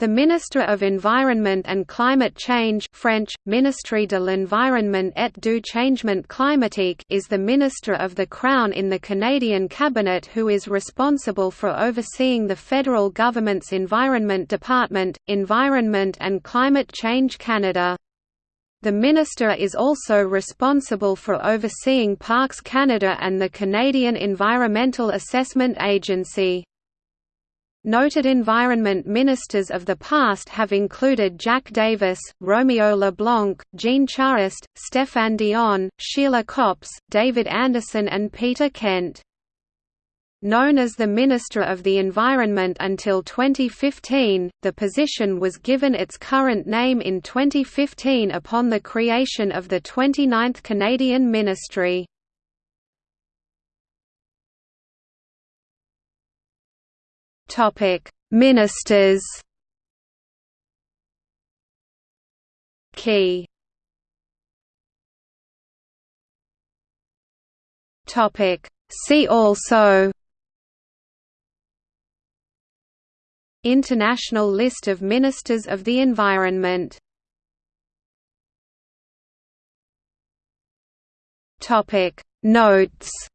The Minister of Environment and Climate Change French, Ministre de l'Environnement et du Changement Climatique is the Minister of the Crown in the Canadian Cabinet who is responsible for overseeing the federal government's Environment Department, Environment and Climate Change Canada. The Minister is also responsible for overseeing Parks Canada and the Canadian Environmental Assessment Agency. Noted environment ministers of the past have included Jack Davis, Romeo LeBlanc, Jean Charest, Stéphane Dion, Sheila Copps, David Anderson and Peter Kent. Known as the Minister of the Environment until 2015, the position was given its current name in 2015 upon the creation of the 29th Canadian Ministry. Ministers. Key. Topic: See also. International list of Ministers of the Environment Topic Notes